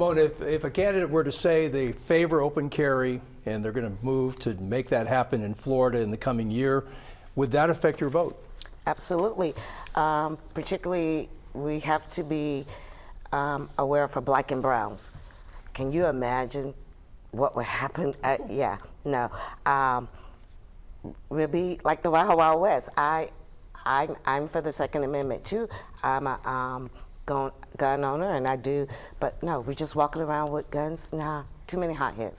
Mona, if, if a candidate were to say they favor open carry and they're going to move to make that happen in Florida in the coming year, would that affect your vote? Absolutely. Um, particularly, we have to be um, aware for black and browns. Can you imagine what would happen? At, yeah, no. Um, we'll be like the Wild Wild West. I, I'm, I'm for the Second Amendment too. I'm a um, gun, owner and I do, but no, we're just walking around with guns. Nah, too many hotheads.